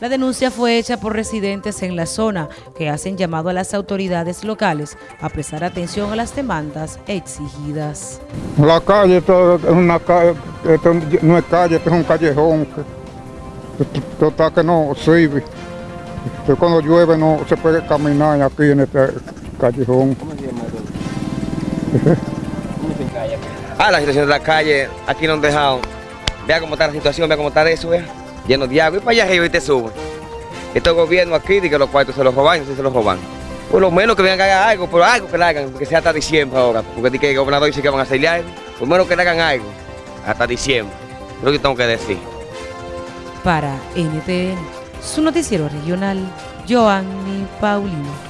La denuncia fue hecha por residentes en la zona que hacen llamado a las autoridades locales a prestar atención a las demandas exigidas. La calle esto es una calle, esto no es calle, esto es un callejón. Esto está que no sirve. Esto cuando llueve no se puede caminar aquí en este callejón. Ah, la situación de la calle, aquí no han dejado. Vea cómo está la situación, vea cómo está eso, vea. Lleno de agua y para allá arriba y te sube. Estos gobiernos aquí, de que los cuartos se los roban, no se los roban. Por lo menos que vengan a hacer algo, pero algo que le hagan, que sea hasta diciembre ahora. Porque que el gobernador dice que van a hacer algo. Por lo menos que le hagan algo, hasta diciembre. Es lo que tengo que decir. Para NTN, su noticiero regional, Joanny Paulino.